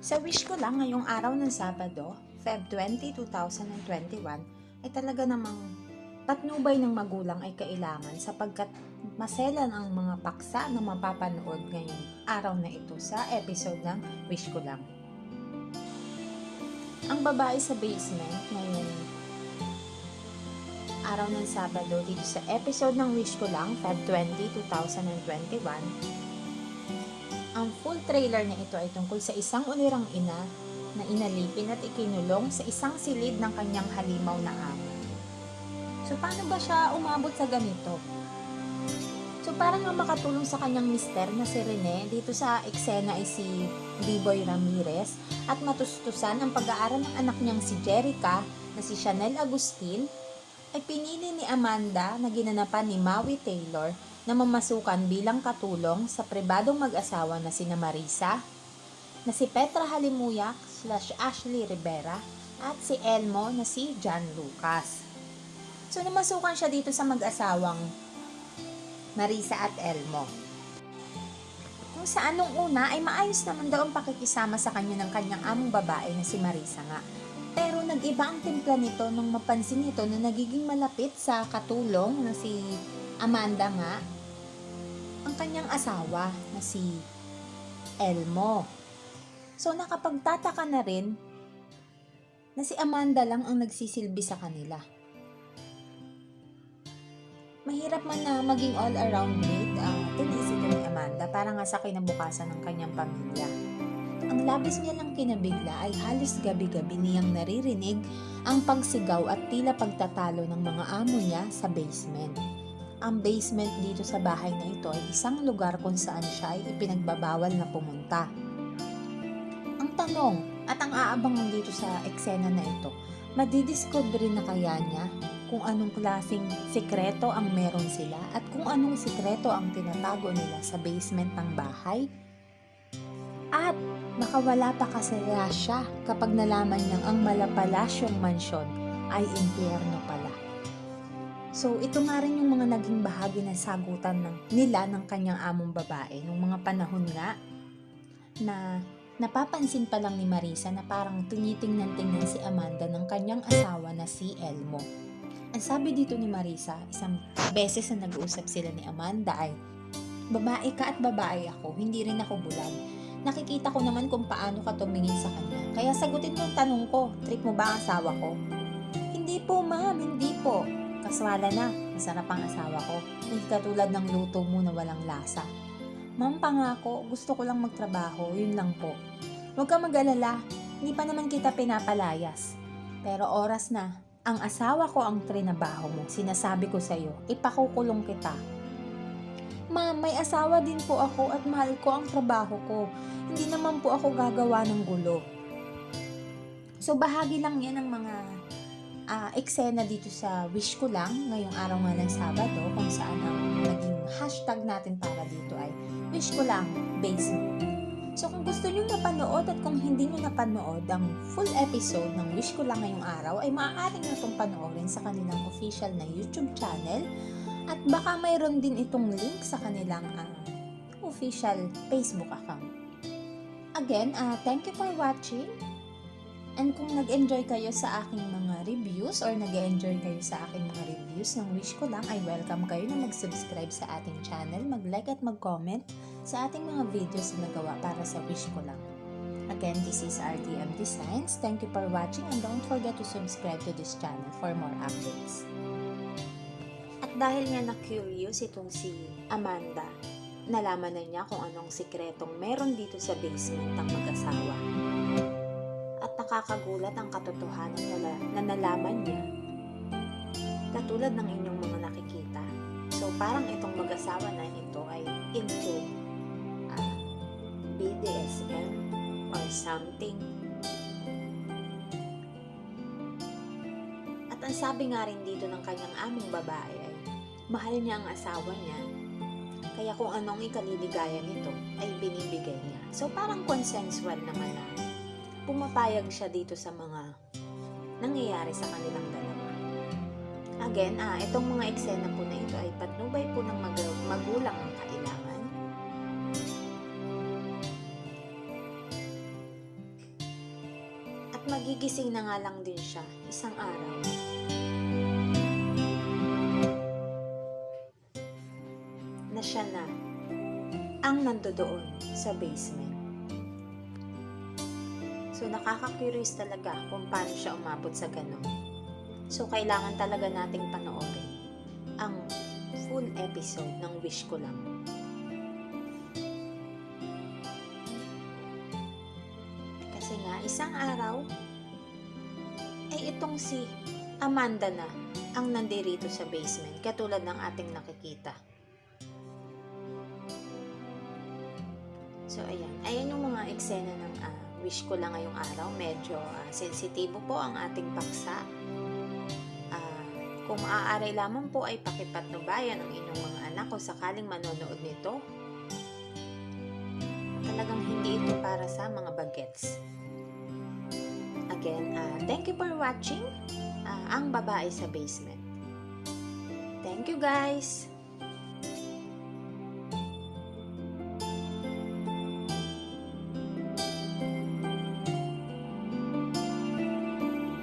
Sa wish ko lang ngayong araw ng Sabado, Feb 20, 2021, ay talaga namang patnubay ng magulang ay kailangan sapagkat maselan ang mga paksa na mapapanood ngayong araw na ito sa episode ng Wish Ko Lang. Ang babae sa basement ngayong araw ng Sabado dito sa episode ng Wish Ko Lang, Feb 20, 2021, ang full trailer na ito ay tungkol sa isang ulirang ina na inalipin at ikinulong sa isang silid ng kanyang halimaw na amo. So, paano ba siya umabot sa ganito? So, parang ang makatulong sa kanyang mister na si Rene, dito sa eksena ay si D-Boy Ramirez at matustusan ang pag-aaral ng anak niyang si Jerica na si Chanel Agustin ay pinili ni Amanda na ginanapan ni Maui Taylor na mamasukan bilang katulong sa pribadong mag-asawa na sina Marisa, na si Petra Halimuyak slash Ashley Rivera, at si Elmo na si John Lucas. So namasukan siya dito sa mag-asawang Marisa at Elmo. Kung saan nung una ay maayos naman daw ang pakikisama sa kanya ng kanyang among babae na si Marisa nga. Pero nag-iba ang timpla nito nung mapansin nito na nagiging malapit sa katulong na si Amanda nga ang kanyang asawa na si Elmo. So nakapagtataka na rin na si Amanda lang ang nagsisilbi sa kanila. Mahirap man na maging all-around mate ang tinis ito ni Amanda para nga sa kinabukasan ng kanyang pamilya. Ang labis niya lang kinabigla ay halos gabi-gabi niyang naririnig ang pagsigaw at tila pagtatalo ng mga amo niya sa basement. Ang basement dito sa bahay na ito ay isang lugar kung saan siya ay ipinagbabawal na pumunta. Ang tanong at ang aabangan dito sa eksena na ito, madidiscover na kaya niya kung anong klaseng sikreto ang meron sila at kung anong sikreto ang tinatago nila sa basement ng bahay? At makawala pa kasi siya kapag nalaman niyang ang malapalasyong mansyon ay impyerno pala. So, ito nga rin yung mga naging bahagi ng sagutan ng, nila ng kanyang among babae nung mga panahon nga na napapansin pa lang ni Marisa na parang tinitingnan-tingnan si Amanda ng kanyang asawa na si Elmo. Ang sabi dito ni Marisa, isang beses na nag-uusap sila ni Amanda ay, Babae ka at babae ako, hindi rin ako bulag. Nakikita ko naman kung paano ka tumingin sa kanya. Kaya sagutin mo ang tanong ko, trip mo ba ang asawa ko? Hindi po ma'am, hindi po. Kaswala na, masarap ang asawa ko. Hindi katulad ng luto mo na walang lasa. Ma'am, pangako, gusto ko lang magtrabaho, yun lang po. Huwag ka mag-alala, hindi pa naman kita pinapalayas. Pero oras na, ang asawa ko ang trinabaho mo. Sinasabi ko sa'yo, ipakukulong kita. Ma'am, may asawa din po ako at mahal ko ang trabaho ko. Hindi naman po ako gagawa ng gulo. So, bahagi lang yan ng mga uh, eksena dito sa Wish Ko Lang ngayong araw nga ng Sabado kung saan ang naging hashtag natin para dito ay Wish Ko Lang Basement. So kung gusto nyo mapanood at kung hindi nyo napanood ang full episode ng Wish Ko Lang ngayong araw ay maaari nyo itong panoorin sa kanilang official na YouTube channel at baka mayroon din itong link sa kanilang uh, official Facebook account. Again, uh, thank you for watching And kung nag-enjoy kayo sa aking mga reviews or nag-enjoy kayo sa aking mga reviews ng wish ko lang ay welcome kayo na mag-subscribe sa ating channel, mag-like at mag-comment sa ating mga videos na nagawa para sa wish ko lang. Again, this is RTM Designs. Thank you for watching and don't forget to subscribe to this channel for more updates. At dahil nga na-curious itong si Amanda, nalaman na niya kung anong sikretong meron dito sa basement ng mag-asawa nakakagulat ang katotohanan na, na nalaman niya katulad ng inyong mga nakikita. So, parang itong mag-asawa na ito ay into uh, BDSM or something. At ang sabi nga rin dito ng kanyang aming babae ay mahal niya ang asawa niya kaya kung anong ikaliligaya nito ay binibigay niya. So, parang consensual naman na pumapayag siya dito sa mga nangyayari sa kanilang dalawa. Again, ah, itong mga eksena po na ito ay patnubay po ng mag- magulang ang kailangan. magigising na nga lang din siya isang araw. Na siya na ang nandoon sa basement. So nakaka-curious talaga kung paano siya umabot sa ganun. So kailangan talaga nating panoorin ang full episode ng Wish Ko Lang. Kasi nga, isang araw, ay itong si Amanda na ang nandirito sa basement, katulad ng ating nakikita. So, ayan. Ayan yung mga eksena ng ah, wish ko lang ngayong araw. Medyo ah, sensitibo po ang ating paksa. Ah, kung maaari lamang po ay pakipatnubayan ang inyong mga anak kung sakaling manonood nito. Talagang hindi ito para sa mga bagets. Again, ah, thank you for watching ah, Ang Babae sa Basement. Thank you guys!